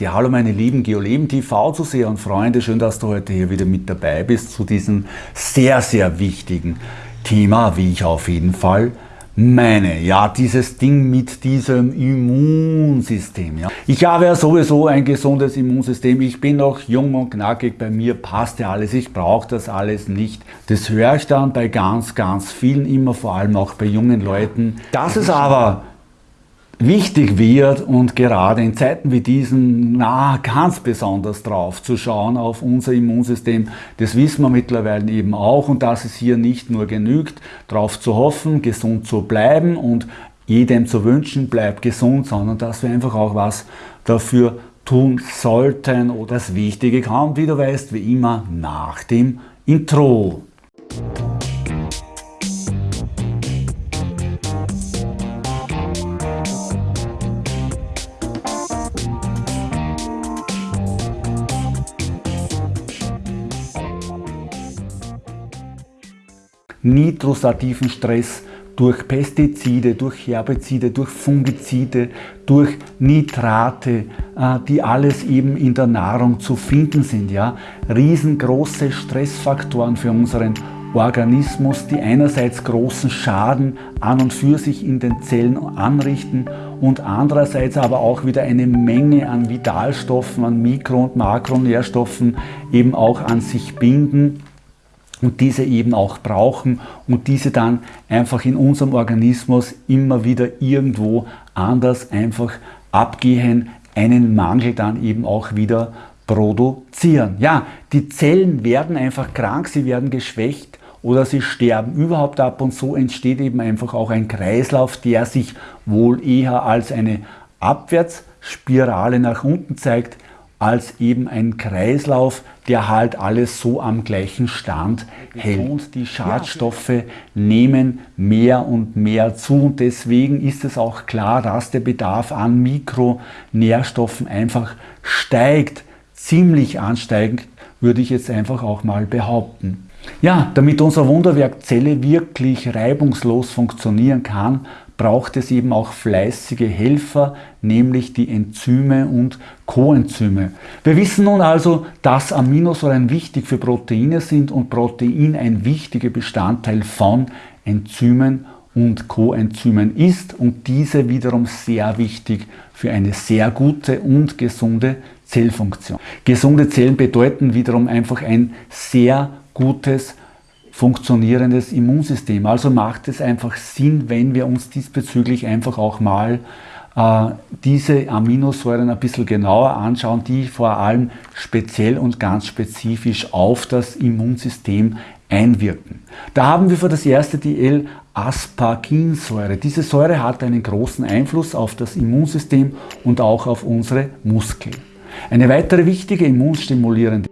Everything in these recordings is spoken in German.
Ja, hallo meine lieben GeoLeben TV Zuseher und Freunde, schön, dass du heute hier wieder mit dabei bist zu diesem sehr, sehr wichtigen Thema, wie ich auf jeden Fall meine. Ja, dieses Ding mit diesem Immunsystem. Ja. Ich habe ja sowieso ein gesundes Immunsystem, ich bin noch jung und knackig, bei mir passt ja alles, ich brauche das alles nicht. Das höre ich dann bei ganz, ganz vielen immer, vor allem auch bei jungen Leuten. Das ist aber wichtig wird und gerade in Zeiten wie diesen na, ganz besonders drauf zu schauen auf unser Immunsystem. Das wissen wir mittlerweile eben auch und dass es hier nicht nur genügt, darauf zu hoffen, gesund zu bleiben und jedem zu wünschen, bleibt gesund, sondern dass wir einfach auch was dafür tun sollten. Oder das Wichtige kommt, wie du weißt, wie immer nach dem Intro. Nitrosativen Stress durch Pestizide, durch Herbizide, durch Fungizide, durch Nitrate, äh, die alles eben in der Nahrung zu finden sind. Ja? Riesengroße Stressfaktoren für unseren Organismus, die einerseits großen Schaden an und für sich in den Zellen anrichten und andererseits aber auch wieder eine Menge an Vitalstoffen, an Mikro- und Makronährstoffen eben auch an sich binden und diese eben auch brauchen und diese dann einfach in unserem Organismus immer wieder irgendwo anders einfach abgehen, einen Mangel dann eben auch wieder produzieren. Ja, die Zellen werden einfach krank, sie werden geschwächt oder sie sterben überhaupt ab und so entsteht eben einfach auch ein Kreislauf, der sich wohl eher als eine Abwärtsspirale nach unten zeigt, als eben ein Kreislauf, der halt alles so am gleichen Stand hält. Und die Schadstoffe nehmen mehr und mehr zu und deswegen ist es auch klar, dass der Bedarf an Mikronährstoffen einfach steigt, ziemlich ansteigend, würde ich jetzt einfach auch mal behaupten. Ja, damit unser Wunderwerk Zelle wirklich reibungslos funktionieren kann, braucht es eben auch fleißige Helfer, nämlich die Enzyme und Coenzyme. Wir wissen nun also, dass Aminosäuren wichtig für Proteine sind und Protein ein wichtiger Bestandteil von Enzymen und Coenzymen ist und diese wiederum sehr wichtig für eine sehr gute und gesunde Zellfunktion. Gesunde Zellen bedeuten wiederum einfach ein sehr gutes funktionierendes Immunsystem. Also macht es einfach Sinn, wenn wir uns diesbezüglich einfach auch mal äh, diese Aminosäuren ein bisschen genauer anschauen, die vor allem speziell und ganz spezifisch auf das Immunsystem einwirken. Da haben wir für das erste die L-Asparginsäure. Diese Säure hat einen großen Einfluss auf das Immunsystem und auch auf unsere Muskeln. Eine weitere wichtige immunstimulierende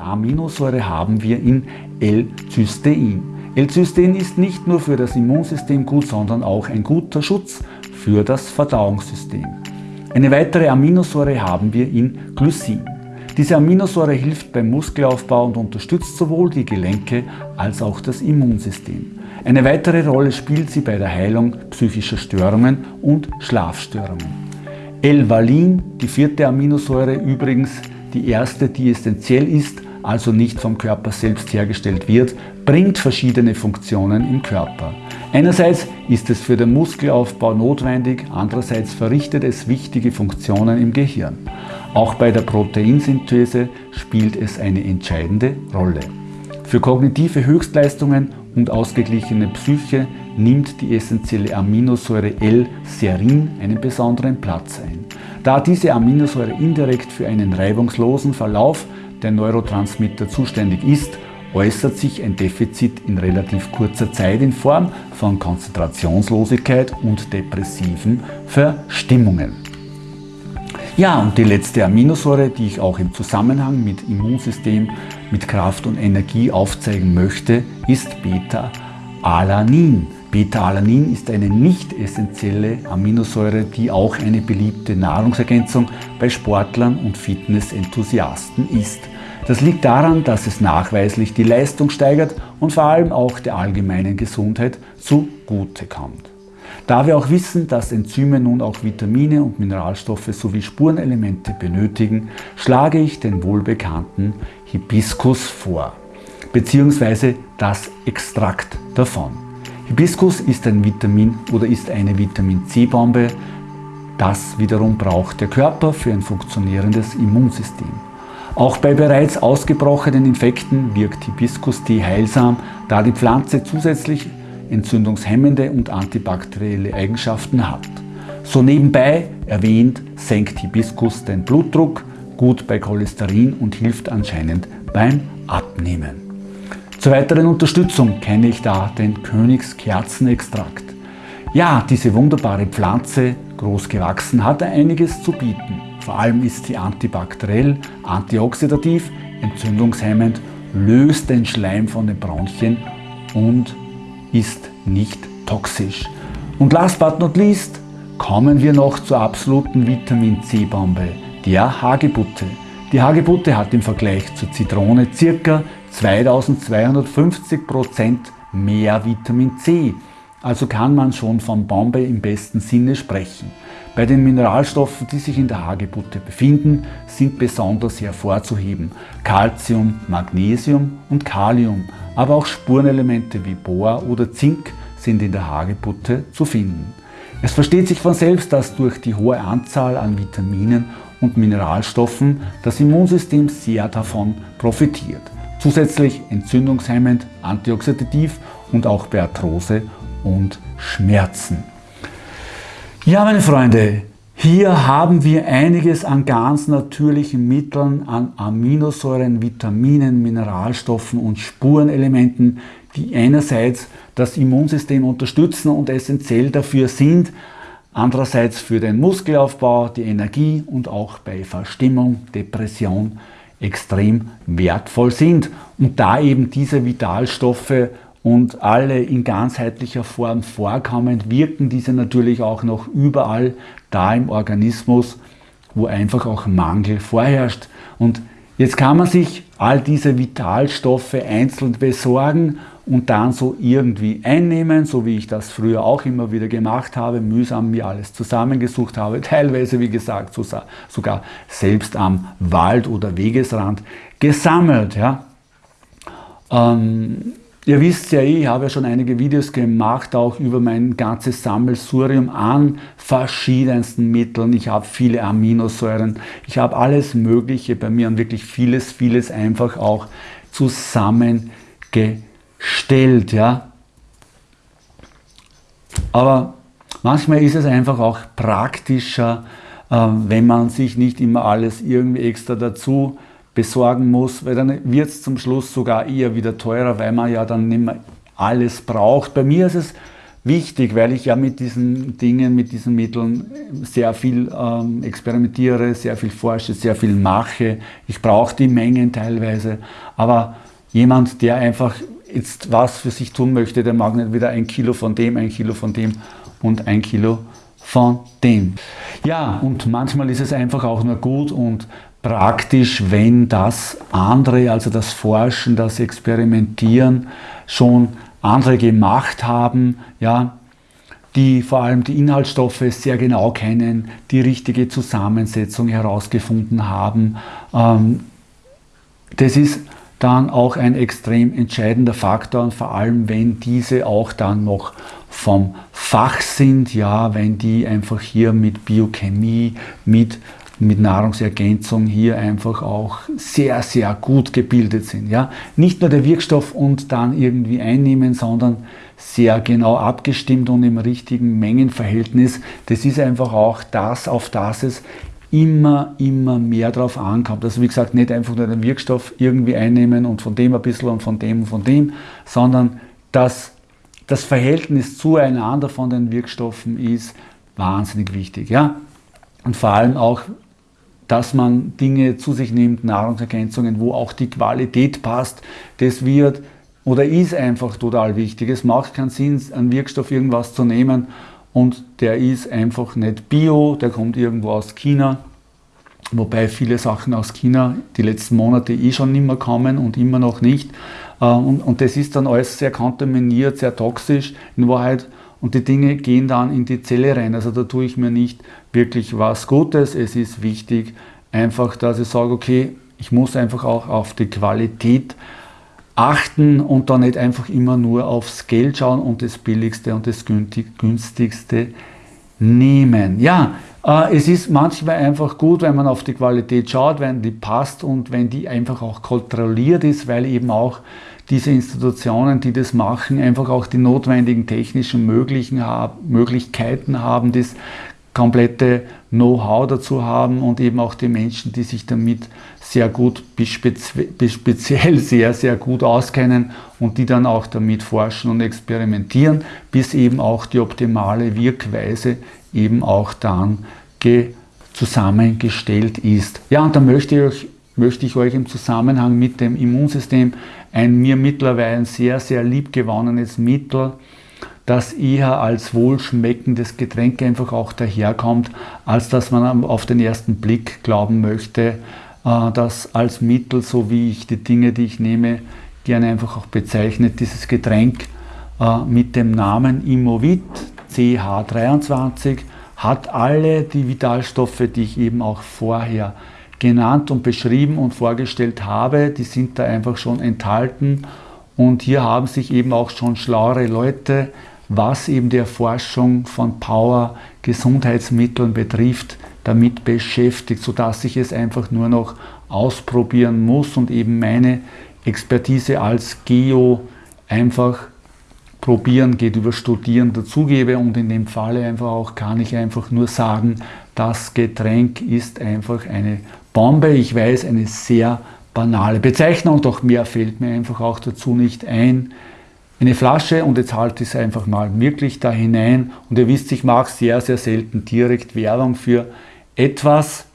Aminosäure haben wir in L-Cystein. L-Cystein ist nicht nur für das Immunsystem gut, sondern auch ein guter Schutz für das Verdauungssystem. Eine weitere Aminosäure haben wir in Glycin. Diese Aminosäure hilft beim Muskelaufbau und unterstützt sowohl die Gelenke als auch das Immunsystem. Eine weitere Rolle spielt sie bei der Heilung psychischer Störungen und Schlafstörungen. L-Valin, die vierte Aminosäure übrigens, die erste, die essentiell ist, also nicht vom Körper selbst hergestellt wird, bringt verschiedene Funktionen im Körper. Einerseits ist es für den Muskelaufbau notwendig, andererseits verrichtet es wichtige Funktionen im Gehirn. Auch bei der Proteinsynthese spielt es eine entscheidende Rolle. Für kognitive Höchstleistungen und ausgeglichene Psyche nimmt die essentielle Aminosäure L-Serin einen besonderen Platz ein. Da diese Aminosäure indirekt für einen reibungslosen Verlauf der Neurotransmitter zuständig ist, äußert sich ein Defizit in relativ kurzer Zeit in Form von Konzentrationslosigkeit und depressiven Verstimmungen. Ja, und die letzte Aminosäure, die ich auch im Zusammenhang mit Immunsystem, mit Kraft und Energie aufzeigen möchte, ist Beta-Alanin. Beta-Alanin ist eine nicht essentielle Aminosäure, die auch eine beliebte Nahrungsergänzung bei Sportlern und Fitnessenthusiasten ist. Das liegt daran, dass es nachweislich die Leistung steigert und vor allem auch der allgemeinen Gesundheit zugute kommt. Da wir auch wissen, dass Enzyme nun auch Vitamine und Mineralstoffe sowie Spurenelemente benötigen, schlage ich den wohlbekannten Hibiskus vor, beziehungsweise das Extrakt davon. Hibiskus ist ein Vitamin oder ist eine Vitamin C-Bombe. Das wiederum braucht der Körper für ein funktionierendes Immunsystem. Auch bei bereits ausgebrochenen Infekten wirkt Hibiskus-Tee heilsam, da die Pflanze zusätzlich entzündungshemmende und antibakterielle Eigenschaften hat. So nebenbei erwähnt senkt Hibiskus den Blutdruck, gut bei Cholesterin und hilft anscheinend beim Abnehmen. Zur weiteren Unterstützung kenne ich da den Königskerzenextrakt. Ja, diese wunderbare Pflanze, groß gewachsen, hat einiges zu bieten. Vor allem ist sie antibakteriell, antioxidativ, entzündungshemmend, löst den Schleim von den Bronchien und ist nicht toxisch. Und last but not least kommen wir noch zur absoluten Vitamin C-Bombe, der Hagebutte. Die Hagebutte hat im Vergleich zur Zitrone ca. 2250% mehr Vitamin C. Also kann man schon von Bombe im besten Sinne sprechen. Bei den Mineralstoffen, die sich in der Hagebutte befinden, sind besonders hervorzuheben Calcium, Magnesium und Kalium, aber auch Spurenelemente wie Bohr oder Zink sind in der Hagebutte zu finden. Es versteht sich von selbst, dass durch die hohe Anzahl an Vitaminen und Mineralstoffen das Immunsystem sehr davon profitiert. Zusätzlich entzündungshemmend, antioxidativ und auch bei Arthrose und Schmerzen. Ja, meine Freunde, hier haben wir einiges an ganz natürlichen Mitteln, an Aminosäuren, Vitaminen, Mineralstoffen und Spurenelementen, die einerseits das Immunsystem unterstützen und essentiell dafür sind, andererseits für den Muskelaufbau, die Energie und auch bei Verstimmung, Depression extrem wertvoll sind. Und da eben diese Vitalstoffe und alle in ganzheitlicher Form vorkommen, wirken diese natürlich auch noch überall da im Organismus, wo einfach auch Mangel vorherrscht. Und jetzt kann man sich all diese Vitalstoffe einzeln besorgen und dann so irgendwie einnehmen, so wie ich das früher auch immer wieder gemacht habe, mühsam mir alles zusammengesucht habe, teilweise wie gesagt sogar selbst am Wald- oder Wegesrand gesammelt. Ja. Ähm, ihr wisst ja, ich habe ja schon einige Videos gemacht, auch über mein ganzes Sammelsurium an verschiedensten Mitteln. Ich habe viele Aminosäuren, ich habe alles Mögliche bei mir und wirklich vieles, vieles einfach auch zusammengesucht stellt. Ja? Aber manchmal ist es einfach auch praktischer, ähm, wenn man sich nicht immer alles irgendwie extra dazu besorgen muss, weil dann wird es zum Schluss sogar eher wieder teurer, weil man ja dann nicht mehr alles braucht. Bei mir ist es wichtig, weil ich ja mit diesen Dingen, mit diesen Mitteln sehr viel ähm, experimentiere, sehr viel forsche, sehr viel mache. Ich brauche die Mengen teilweise, aber jemand, der einfach jetzt was für sich tun möchte, der mag nicht wieder ein Kilo von dem, ein Kilo von dem und ein Kilo von dem. Ja, und manchmal ist es einfach auch nur gut und praktisch, wenn das andere, also das Forschen, das Experimentieren schon andere gemacht haben, ja, die vor allem die Inhaltsstoffe sehr genau kennen, die richtige Zusammensetzung herausgefunden haben. Ähm, das ist dann auch ein extrem entscheidender Faktor und vor allem, wenn diese auch dann noch vom Fach sind, ja, wenn die einfach hier mit Biochemie, mit, mit Nahrungsergänzung hier einfach auch sehr, sehr gut gebildet sind. Ja. Nicht nur der Wirkstoff und dann irgendwie einnehmen, sondern sehr genau abgestimmt und im richtigen Mengenverhältnis. Das ist einfach auch das, auf das es immer, immer mehr drauf ankommt. Also wie gesagt, nicht einfach nur den Wirkstoff irgendwie einnehmen und von dem ein bisschen und von dem und von dem, sondern dass das Verhältnis zueinander von den Wirkstoffen ist wahnsinnig wichtig. Ja? Und vor allem auch, dass man Dinge zu sich nimmt, Nahrungsergänzungen, wo auch die Qualität passt. Das wird oder ist einfach total wichtig. Es macht keinen Sinn, einen Wirkstoff irgendwas zu nehmen und der ist einfach nicht bio, der kommt irgendwo aus China, wobei viele Sachen aus China die letzten Monate eh schon nicht mehr kommen und immer noch nicht. Äh, und, und das ist dann alles sehr kontaminiert, sehr toxisch in Wahrheit und die Dinge gehen dann in die Zelle rein. Also da tue ich mir nicht wirklich was Gutes. Es ist wichtig, einfach, dass ich sage, okay, ich muss einfach auch auf die Qualität achten und da nicht einfach immer nur aufs Geld schauen und das Billigste und das Günstigste nehmen. Ja, äh, es ist manchmal einfach gut, wenn man auf die Qualität schaut, wenn die passt und wenn die einfach auch kontrolliert ist, weil eben auch diese Institutionen, die das machen, einfach auch die notwendigen technischen Möglichkeiten haben, das komplette Know-how dazu haben und eben auch die Menschen, die sich damit sehr gut, bis speziell sehr, sehr gut auskennen und die dann auch damit forschen und experimentieren, bis eben auch die optimale Wirkweise eben auch dann zusammengestellt ist. Ja, und da möchte ich, euch, möchte ich euch im Zusammenhang mit dem Immunsystem ein mir mittlerweile sehr, sehr liebgewonnenes Mittel, das eher als wohlschmeckendes Getränk einfach auch daherkommt, als dass man auf den ersten Blick glauben möchte, äh, dass als Mittel, so wie ich die Dinge, die ich nehme, gerne einfach auch bezeichnet, dieses Getränk äh, mit dem Namen Imovit CH23 hat alle die Vitalstoffe, die ich eben auch vorher genannt und beschrieben und vorgestellt habe, die sind da einfach schon enthalten. Und hier haben sich eben auch schon schlauere Leute, was eben die Erforschung von Power-Gesundheitsmitteln betrifft, damit beschäftigt, sodass ich es einfach nur noch ausprobieren muss und eben meine Expertise als Geo einfach Probieren geht über Studieren dazugebe und in dem Falle einfach auch kann ich einfach nur sagen, das Getränk ist einfach eine Bombe. Ich weiß, eine sehr banale Bezeichnung, doch mehr fällt mir einfach auch dazu nicht ein. Eine Flasche und jetzt halte ich es einfach mal wirklich da hinein und ihr wisst, ich mache sehr, sehr selten direkt Werbung für etwas,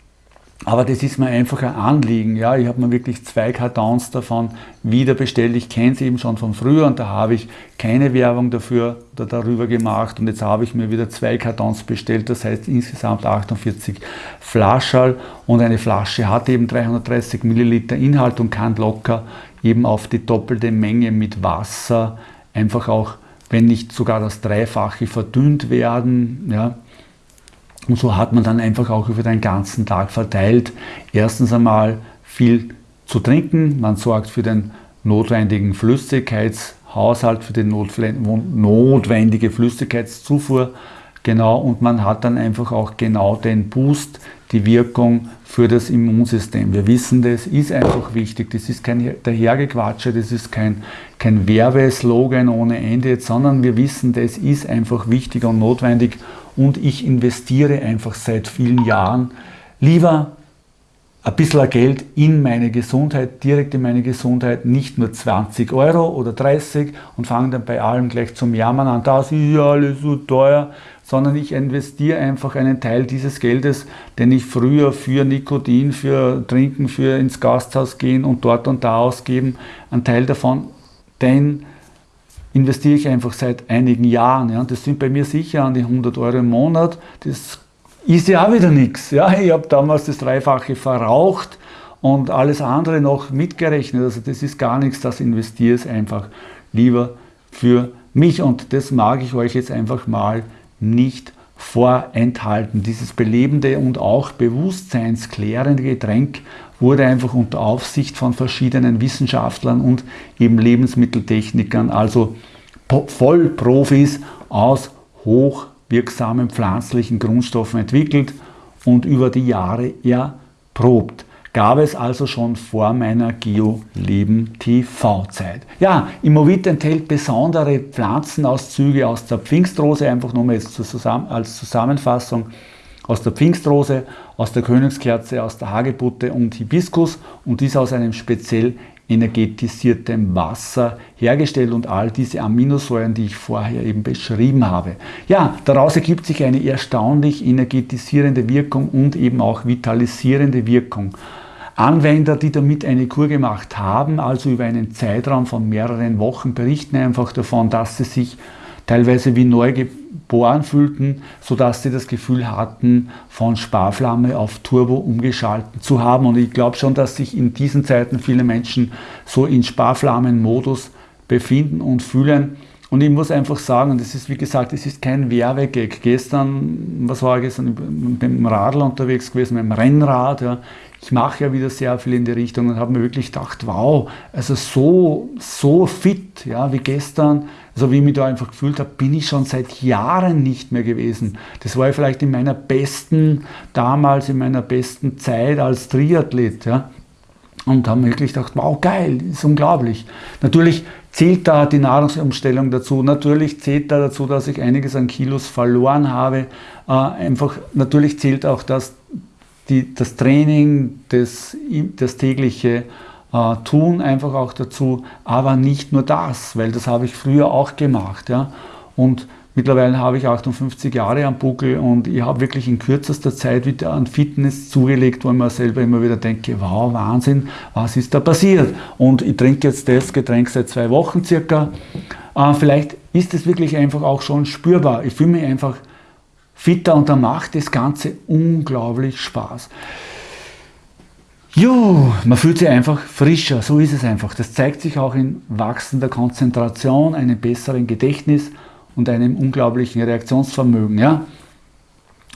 aber das ist mir einfach ein Anliegen. Ja, ich habe mir wirklich zwei Kartons davon wieder bestellt. Ich kenne es eben schon von früher und da habe ich keine Werbung dafür oder darüber gemacht. Und jetzt habe ich mir wieder zwei Kartons bestellt. Das heißt insgesamt 48 Flaschall. Und eine Flasche hat eben 330 Milliliter Inhalt und kann locker eben auf die doppelte Menge mit Wasser einfach auch, wenn nicht sogar das Dreifache verdünnt werden. Ja, und so hat man dann einfach auch über den ganzen Tag verteilt. Erstens einmal viel zu trinken, man sorgt für den notwendigen Flüssigkeitshaushalt, für die notwendige Flüssigkeitszufuhr, genau, und man hat dann einfach auch genau den Boost, die Wirkung für das Immunsystem. Wir wissen, das ist einfach wichtig, das ist kein Dahergequatsche, das ist kein, kein Werbeslogan ohne Ende, sondern wir wissen, das ist einfach wichtig und notwendig. Und ich investiere einfach seit vielen Jahren lieber ein bisschen Geld in meine Gesundheit, direkt in meine Gesundheit, nicht nur 20 Euro oder 30 und fange dann bei allem gleich zum Jammern an, das ist ja alles so teuer, sondern ich investiere einfach einen Teil dieses Geldes, den ich früher für Nikotin, für Trinken, für ins Gasthaus gehen und dort und da ausgeben, einen Teil davon, denn investiere ich einfach seit einigen Jahren. Ja. Das sind bei mir sicher an die 100 Euro im Monat. Das ist ja auch wieder nichts. Ja. Ich habe damals das Dreifache verraucht und alles andere noch mitgerechnet. Also das ist gar nichts, das investiere ich einfach lieber für mich. Und das mag ich euch jetzt einfach mal nicht vorenthalten. Dieses belebende und auch bewusstseinsklärende Getränk wurde einfach unter Aufsicht von verschiedenen Wissenschaftlern und eben Lebensmitteltechnikern, also Vollprofis aus hochwirksamen pflanzlichen Grundstoffen entwickelt und über die Jahre erprobt. Gab es also schon vor meiner Geo-Leben-TV-Zeit. Ja, Immovit enthält besondere Pflanzenauszüge aus der Pfingstrose, einfach nur mal als Zusammenfassung aus der Pfingstrose, aus der Königskerze, aus der Hagebutte und Hibiskus und dies aus einem speziell energetisiertem Wasser hergestellt und all diese Aminosäuren, die ich vorher eben beschrieben habe. Ja, daraus ergibt sich eine erstaunlich energetisierende Wirkung und eben auch vitalisierende Wirkung. Anwender, die damit eine Kur gemacht haben, also über einen Zeitraum von mehreren Wochen, berichten einfach davon, dass sie sich teilweise wie neu geboren fühlten, sodass sie das Gefühl hatten, von Sparflamme auf Turbo umgeschalten zu haben. Und ich glaube schon, dass sich in diesen Zeiten viele Menschen so in Sparflammenmodus befinden und fühlen. Und ich muss einfach sagen, das ist wie gesagt, es ist kein Werbegag. Gestern, was war ich gestern, mit dem Radl unterwegs gewesen, mit dem Rennrad. Ja. Ich mache ja wieder sehr viel in die Richtung und habe mir wirklich gedacht, wow, also so, so fit, ja, wie gestern, also wie ich mich da einfach gefühlt habe, bin ich schon seit Jahren nicht mehr gewesen. Das war ja vielleicht in meiner besten, damals in meiner besten Zeit als Triathlet, ja. Und haben wirklich gedacht, wow, geil, ist unglaublich. Natürlich zählt da die Nahrungsumstellung dazu. Natürlich zählt da dazu, dass ich einiges an Kilos verloren habe. Äh, einfach, natürlich zählt auch das, die, das Training, das, das tägliche äh, Tun einfach auch dazu. Aber nicht nur das, weil das habe ich früher auch gemacht. Ja? Und Mittlerweile habe ich 58 Jahre am Buckel und ich habe wirklich in kürzester Zeit wieder an Fitness zugelegt, wo ich mir selber immer wieder denke, wow, Wahnsinn, was ist da passiert? Und ich trinke jetzt das Getränk seit zwei Wochen circa. Äh, vielleicht ist es wirklich einfach auch schon spürbar. Ich fühle mich einfach fitter und da macht das Ganze unglaublich Spaß. Jo, man fühlt sich einfach frischer, so ist es einfach. Das zeigt sich auch in wachsender Konzentration, einem besseren Gedächtnis und einem unglaublichen Reaktionsvermögen. Ja?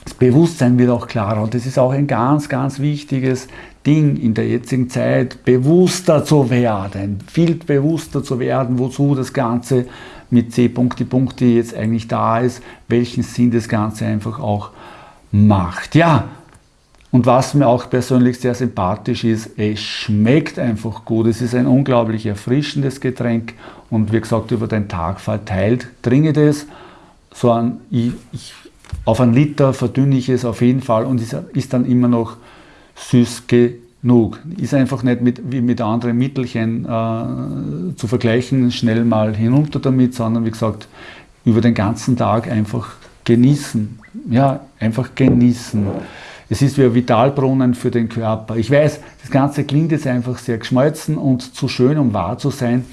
Das Bewusstsein wird auch klarer und das ist auch ein ganz, ganz wichtiges Ding in der jetzigen Zeit, bewusster zu werden, viel bewusster zu werden, wozu das Ganze mit C. Punkte, Punkte jetzt eigentlich da ist, welchen Sinn das Ganze einfach auch macht. Ja, und was mir auch persönlich sehr sympathisch ist, es schmeckt einfach gut. Es ist ein unglaublich erfrischendes Getränk und wie gesagt, über den Tag verteilt trinke das. So ein, ich, ich, auf einen Liter verdünne ich es auf jeden Fall und ist, ist dann immer noch süß genug. Ist einfach nicht mit, wie mit anderen Mittelchen äh, zu vergleichen, schnell mal hinunter damit, sondern wie gesagt, über den ganzen Tag einfach genießen. Ja, einfach genießen. Es ist wie ein Vitalbrunnen für den Körper. Ich weiß, das Ganze klingt jetzt einfach sehr geschmolzen und zu schön, um wahr zu sein.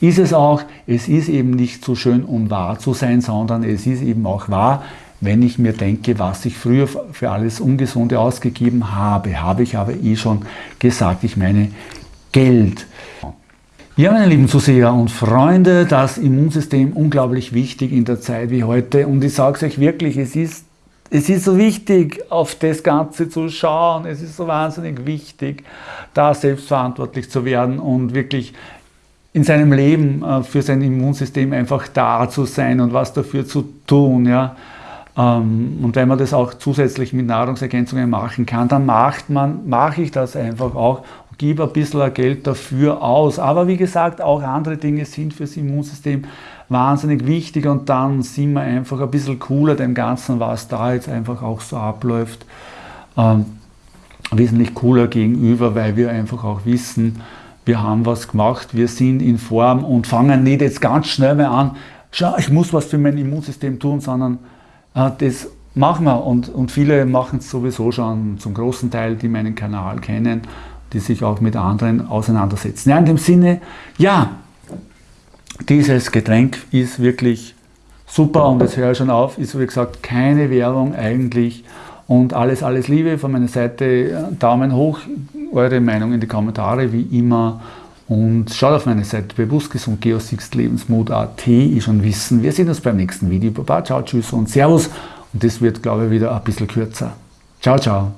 Ist es auch, es ist eben nicht zu schön, um wahr zu sein, sondern es ist eben auch wahr, wenn ich mir denke, was ich früher für alles Ungesunde ausgegeben habe. Habe ich aber eh schon gesagt, ich meine Geld. Ja, meine lieben Zuseher und Freunde, das Immunsystem unglaublich wichtig in der Zeit wie heute. Und ich sage es euch wirklich, es ist es ist so wichtig, auf das Ganze zu schauen. Es ist so wahnsinnig wichtig, da selbstverantwortlich zu werden und wirklich in seinem Leben äh, für sein Immunsystem einfach da zu sein und was dafür zu tun. Ja. Ähm, und wenn man das auch zusätzlich mit Nahrungsergänzungen machen kann, dann macht man, mache ich das einfach auch und gebe ein bisschen Geld dafür aus. Aber wie gesagt, auch andere Dinge sind fürs Immunsystem wahnsinnig wichtig und dann sind wir einfach ein bisschen cooler dem Ganzen, was da jetzt einfach auch so abläuft. Ähm, wesentlich cooler gegenüber, weil wir einfach auch wissen, wir haben was gemacht, wir sind in Form und fangen nicht jetzt ganz schnell mal an, schau, ich muss was für mein Immunsystem tun, sondern das machen wir und, und viele machen es sowieso schon zum großen Teil, die meinen Kanal kennen, die sich auch mit anderen auseinandersetzen. Ja, in dem Sinne, ja, dieses Getränk ist wirklich super und jetzt höre ich schon auf, ist wie gesagt keine Werbung eigentlich. Und alles, alles Liebe von meiner Seite, Daumen hoch, eure Meinung in die Kommentare wie immer und schaut auf meine Seite bewusst gesund geosixlebensmut.at, ich schon wissen, wir sehen uns beim nächsten Video. Baba, ciao, tschüss und servus und das wird glaube ich wieder ein bisschen kürzer. Ciao, ciao.